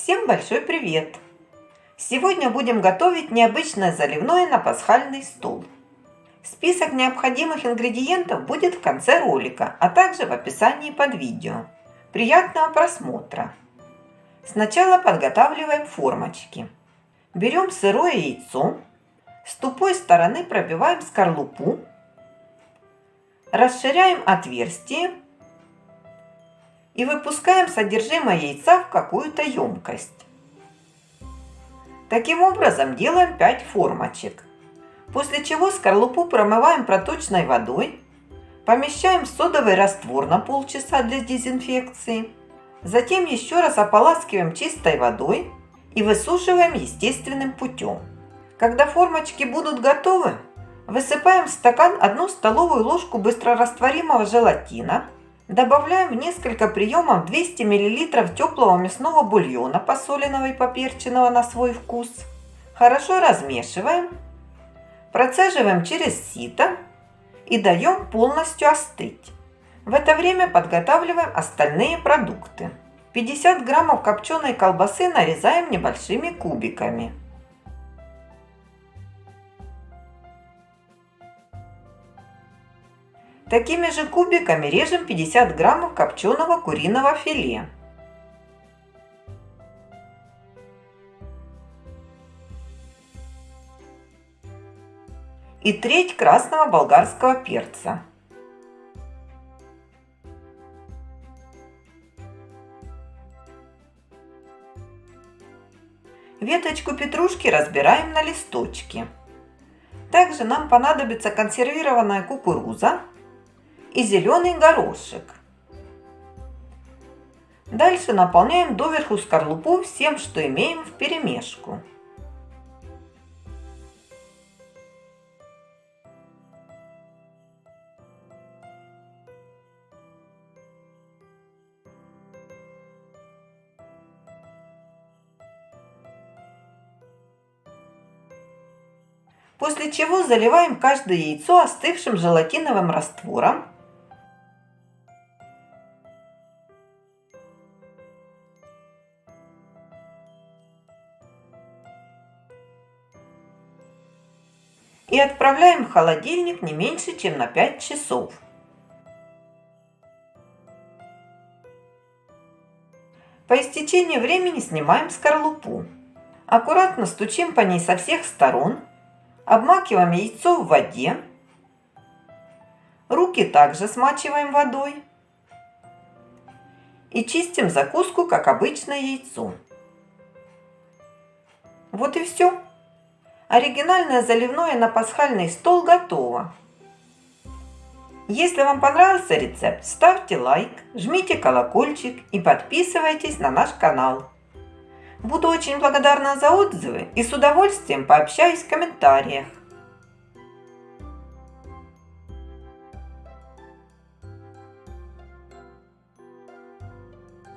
Всем большой привет! Сегодня будем готовить необычное заливное на пасхальный стол. Список необходимых ингредиентов будет в конце ролика, а также в описании под видео. Приятного просмотра! Сначала подготавливаем формочки. Берем сырое яйцо, с тупой стороны пробиваем скорлупу, расширяем отверстие и выпускаем содержимое яйца в какую-то емкость. Таким образом делаем 5 формочек. После чего скорлупу промываем проточной водой, помещаем в содовый раствор на полчаса для дезинфекции, затем еще раз ополаскиваем чистой водой и высушиваем естественным путем. Когда формочки будут готовы, высыпаем в стакан 1 столовую ложку быстрорастворимого желатина – Добавляем в несколько приемов 200 мл теплого мясного бульона, посоленного и поперченного на свой вкус. Хорошо размешиваем, процеживаем через сито и даем полностью остыть. В это время подготавливаем остальные продукты. 50 граммов копченой колбасы нарезаем небольшими кубиками. Такими же кубиками режем 50 граммов копченого куриного филе. И треть красного болгарского перца. Веточку петрушки разбираем на листочки. Также нам понадобится консервированная кукуруза и зеленый горошек. Дальше наполняем доверху скорлупу всем, что имеем в перемешку. После чего заливаем каждое яйцо остывшим желатиновым раствором и отправляем в холодильник не меньше, чем на 5 часов. По истечении времени снимаем скорлупу. Аккуратно стучим по ней со всех сторон, обмакиваем яйцо в воде, руки также смачиваем водой и чистим закуску, как обычное яйцо. Вот и все. Оригинальное заливное на пасхальный стол готово. Если вам понравился рецепт, ставьте лайк, жмите колокольчик и подписывайтесь на наш канал. Буду очень благодарна за отзывы и с удовольствием пообщаюсь в комментариях.